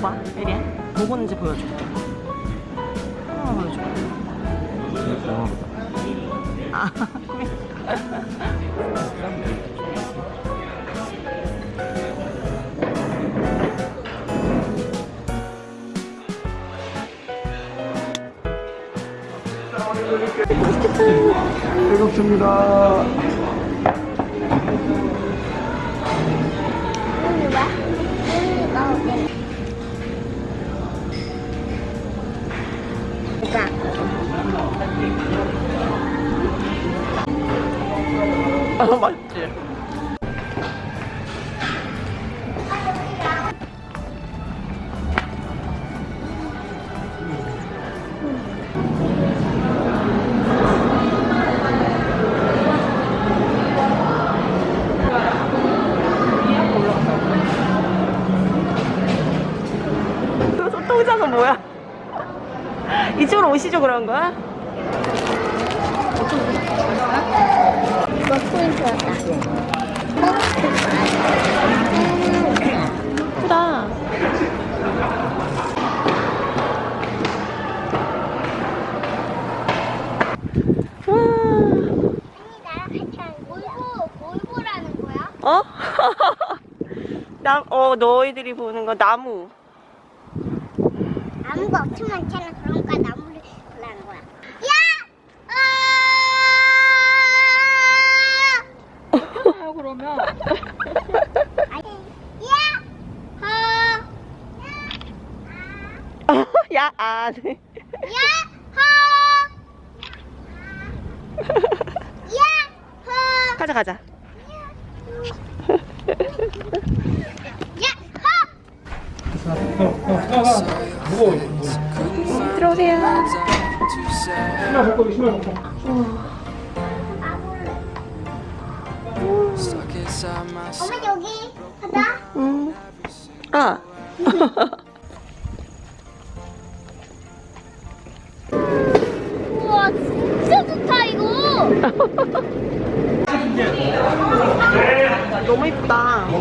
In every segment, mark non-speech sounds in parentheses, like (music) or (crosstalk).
봐 예리야 뭐 보는지 보여줘. 하나 보여줘. 아 (laughs) 배고픕니다. 아, 맛있지? 그 소통장은 뭐야? (laughs) 이쪽으로 오시죠 그런 거야? 이거 포인트였다. 크다. 어? (laughs) 나, 어, 너희들이 보는 거 나무. 나무가 엄청 많잖아. 그러니까 나무 (laughs) 야, 아. 네. 야! 하! 야! 하! 가자, 가자. 야! 하! 무거워. 들어오세요. 신발 벗고, 신발 벗고. 엄마 여기 가자. 음. 아. (laughs) 너무 이쁘다. (laughs)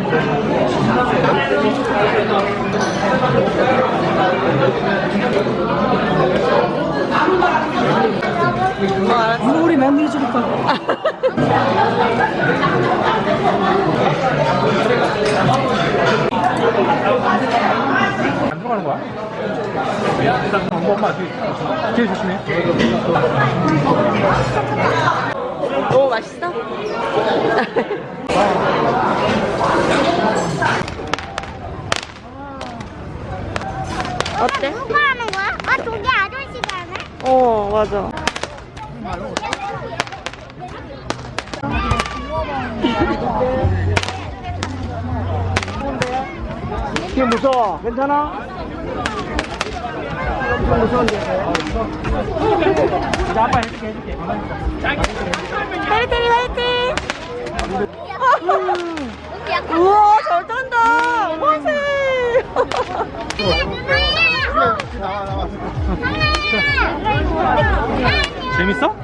(laughs) 물이 많이 줄까? 안 들어가는 거야? 엄마, 엄마 뒤에, 조심해. 너무 맛있어? (laughs) 어때? 누가 하는 거야? 아 저기 아저씨가 하네. 어, 맞아. 뒤에 무서워. 괜찮아? 좀 무서운데. 나 아빠 해줄게, 해줄게. 화이팅, 화이팅! 여기 우와, 잘 탄다! 화이팅! 재밌어?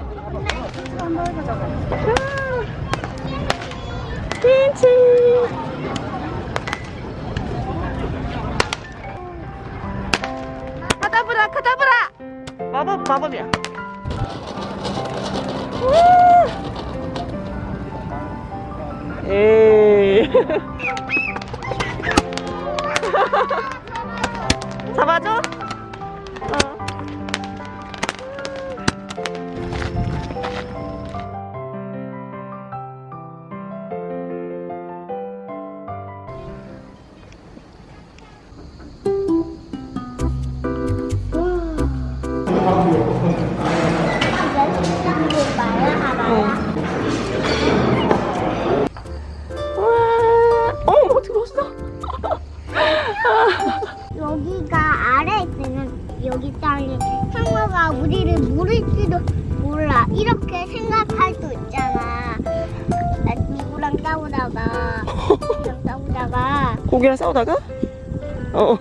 핀치! 카다브라, 카다브라! 마법, 마법이야. 우! 에이. (laughs) 好 이렇게 생각할 수 있잖아. 나 누구랑 싸우다가 누구랑 싸우다가 고기랑 싸우다가? 어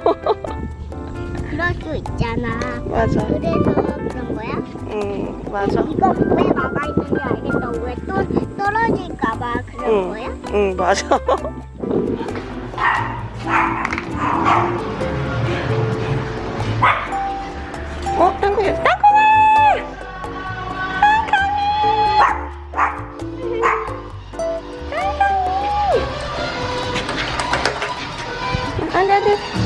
그럴 수 있잖아. 맞아 그래서 그런 거야? 응 맞아 이거 왜 막아 있는지 알겠어. 왜 또 떨어질까봐 그런 응. 거야? 응 맞아 (laughs) Bye.